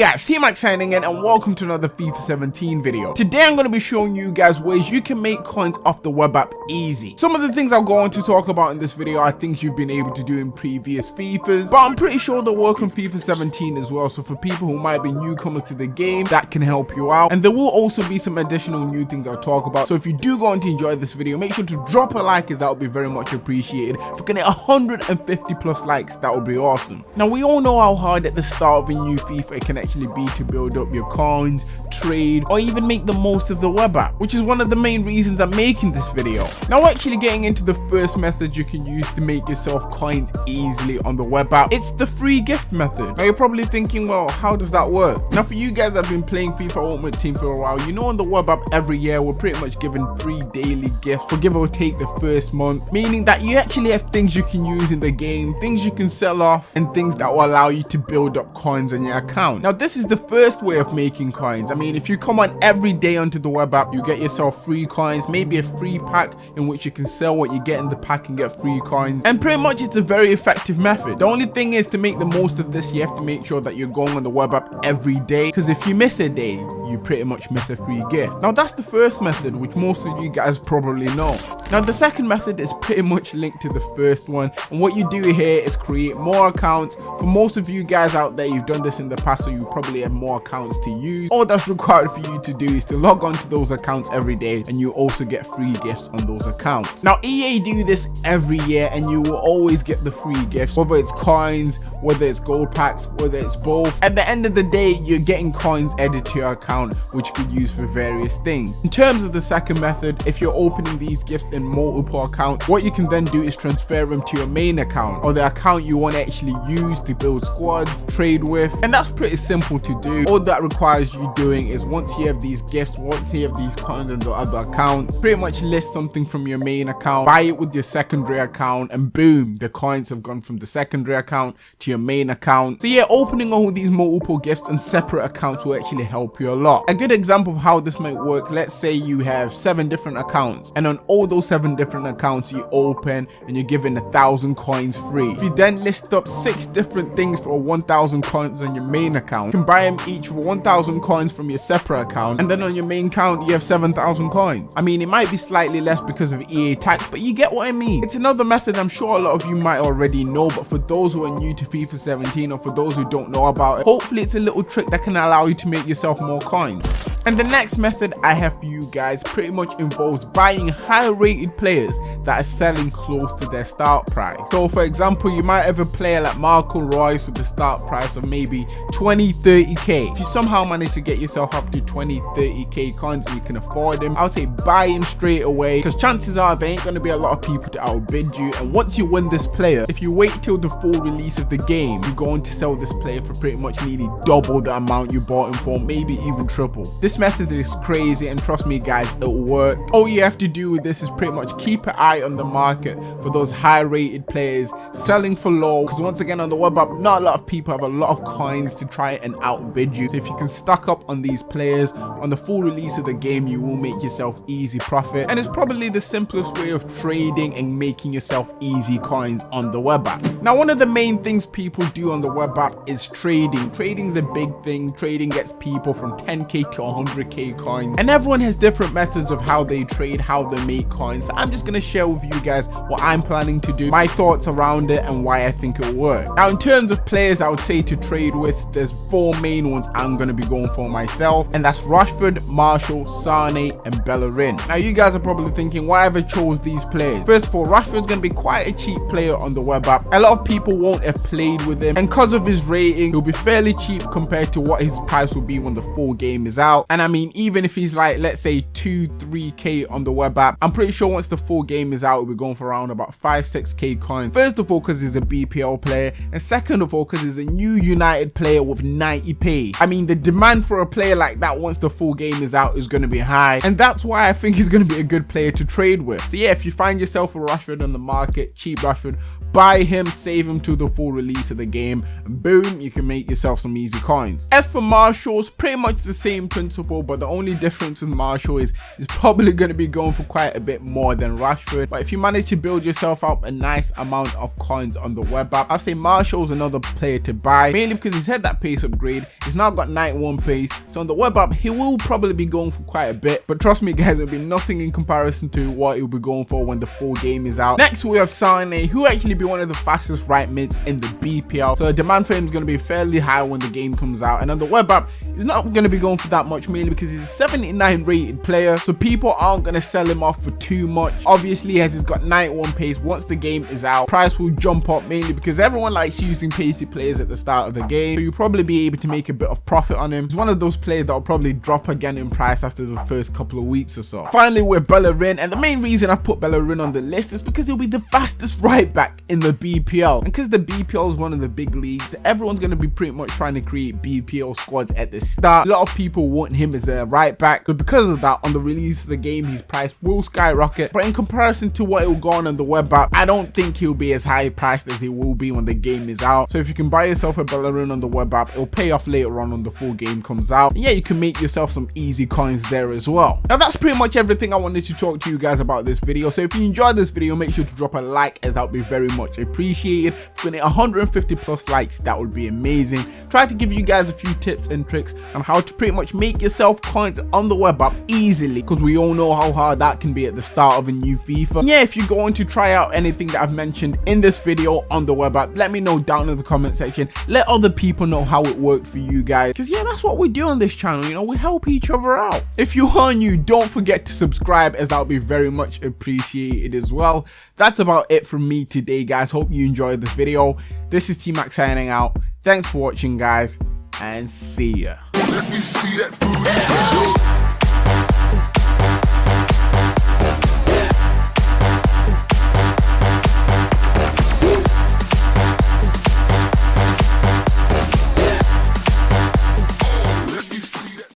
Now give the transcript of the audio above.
guys, C-Max signing in and welcome to another FIFA 17 video. Today I'm going to be showing you guys ways you can make coins off the web app easy. Some of the things I'll go on to talk about in this video are things you've been able to do in previous FIFAs, but I'm pretty sure they'll work on FIFA 17 as well, so for people who might be newcomers to the game, that can help you out. And there will also be some additional new things I'll talk about, so if you do go on to enjoy this video, make sure to drop a like as that would be very much appreciated. If we can hit 150 plus likes, that would be awesome. Now we all know how hard at the start of a new FIFA can be to build up your coins, trade, or even make the most of the web app, which is one of the main reasons I'm making this video. Now actually getting into the first method you can use to make yourself coins easily on the web app, it's the free gift method. Now you're probably thinking, well, how does that work? Now for you guys that have been playing FIFA Ultimate Team for a while, you know on the web app every year we're pretty much given free daily gifts for give or take the first month, meaning that you actually have things you can use in the game, things you can sell off, and things that will allow you to build up coins on your account. Now this is the first way of making coins. I mean, if you come on every day onto the web app, you get yourself free coins, maybe a free pack in which you can sell what you get in the pack and get free coins. And pretty much it's a very effective method. The only thing is to make the most of this, you have to make sure that you're going on the web app every day. Because if you miss a day, you pretty much miss a free gift. Now that's the first method, which most of you guys probably know. Now the second method is pretty much linked to the first one. And what you do here is create more accounts. For most of you guys out there, you've done this in the past, so you probably have more accounts to use. All that's required for you to do is to log on to those accounts every day and you also get free gifts on those accounts. Now EA do this every year and you will always get the free gifts, whether it's coins, whether it's gold packs, whether it's both. At the end of the day, you're getting coins added to your account, which you could use for various things. In terms of the second method, if you're opening these gifts in multiple accounts, what you can then do is transfer them to your main account or the account you want to actually use to build squads, trade with, and that's pretty simple to do. All that requires you doing is once you have these gifts, once you have these coins on the other accounts, pretty much list something from your main account, buy it with your secondary account, and boom, the coins have gone from the secondary account to your main account. So yeah, opening all these multiple gifts on separate accounts will actually help you a lot. A good example of how this might work, let's say you have seven different accounts, and on all those seven different accounts you open and you're given a thousand coins free. If you then list up six different things for 1000 coins on your main account, you can buy them each for 1000 coins from your separate account, and then on your main account you have 7000 coins. I mean, it might be slightly less because of EA tax, but you get what I mean. It's another method I'm sure a lot of you might already know, but for those who are new to FIFA 17 or for those who don't know about it, hopefully it's a little trick that can allow you to make yourself more coins. And the next method I have for you guys pretty much involves buying high rated players that are selling close to their start price. So for example, you might have a player like Marco Reus with the start price of maybe 20, 30k. If you somehow manage to get yourself up to 20, 30k coins and you can afford him, I would say buy him straight away because chances are there ain't going to be a lot of people to outbid you. And once you win this player, if you wait till the full release of the game, you're going to sell this player for pretty much nearly double the amount you bought him for, maybe even triple. This method is crazy and trust me guys, it'll work. All you have to do with this is pretty much keep an eye on the market for those high rated players selling for low because once again on the web app, not a lot of people have a lot of coins to try and outbid you. So if you can stock up on these players on the full release of the game, you will make yourself easy profit. And it's probably the simplest way of trading and making yourself easy coins on the web app. Now, one of the main things people do on the web app is trading. Trading is a big thing. Trading gets people from 10k to 100k coins. And everyone has different methods of how they trade, how they make coins. So I'm just to share with you guys what I'm planning to do, my thoughts around it and why I think it'll work. Now, in terms of players I would say to trade with, there's four main ones I'm to be going for myself. And that's Rashford, Martial Sane and Bellerin. Now, you guys are probably thinking, why have I chose these players? First of all, Rashford's to be quite a cheap player on the web app. A lot of people won't have played with him. And because of his rating, he'll be fairly cheap compared to what his price will be when the full game is out. And I mean, even if he's like, let's say 2, 3k on the web app, I'm pretty sure once the full game is out, we'll be going for around about 5, 6k coins. First of all, because he's a BPL player. And second of all, because he's a new United player with 90 pace. I mean, the demand for a player like that once the full game is out is going to be high. And that's why I think he's going to be a good player to trade with. So yeah, if you find yourself a Rashford on the market, cheap Rashford, buy him, save him to the full release of the game, and boom, you can make yourself some easy coins. As for Martial's, pretty much the same principle, but the only difference with Martial is he's probably going to be going for quite a bit more than Rashford. But if you manage to build yourself up a nice amount of coins on the web app, I'll say Martial's another player to buy, mainly because he's had that pace upgrade. He's now got 91 pace, so on the web app, he will probably be going for quite a bit. But trust me guys, it'll be nothing in comparison to what he'll be going for when the full game is out. Next, we have Sane, who actually be one of the fastest right mids in the BPL. So the demand for him is going to be fairly high when the game comes out. And on the web app, he's not going to be going for that much mainly because he's a 79 rated player. So people aren't going to sell him off for too much. Obviously, as he's got 91 pace, once the game is out, price will jump up mainly because everyone likes using pacey players at the start of the game. So you'll probably be able to make a bit of profit on him. He's one of those players that will probably drop again in price after the first couple of weeks or so. Finally, with Bellerin, and the main reason I've put Bellerin on the list is because he'll be the fastest right back in the BPL. And because the BPL is one of the big leagues, everyone's going to be pretty much trying to create BPL squads at the start. A lot of people want him as their right back. But because of that, on the release of the game, his price will skyrocket. But in comparison to what it will go on on the web app, I don't think he'll be as high priced as he will be when the game is out. So if you can buy yourself a Bellerin on the web app, it'll pay off later on when the full game comes out. And yeah, you can make yourself some easy coins there as well. Now that's pretty much everything I wanted to talk to you guys about this video. So if you enjoyed this video, make sure to drop a like as that would be very much appreciated. If we get 150 plus likes, that would be amazing. Try to give you guys a few tips and tricks on how to pretty much make yourself coins on the web app easily because we all know how hard that can be at the start of a new FIFA. Yeah, if you're going to try out anything that I've mentioned in this video on the web app, let me know down in the comment section. Let other people know how it worked for you guys because yeah, that's what we do on this channel. You know, we help each other out. If you are new, don't forget to subscribe as that would be very much appreciated as well. That's about it from me today, guys. Hope you enjoyed this video. This is T-Mac signing out. Thanks for watching, guys, and see ya.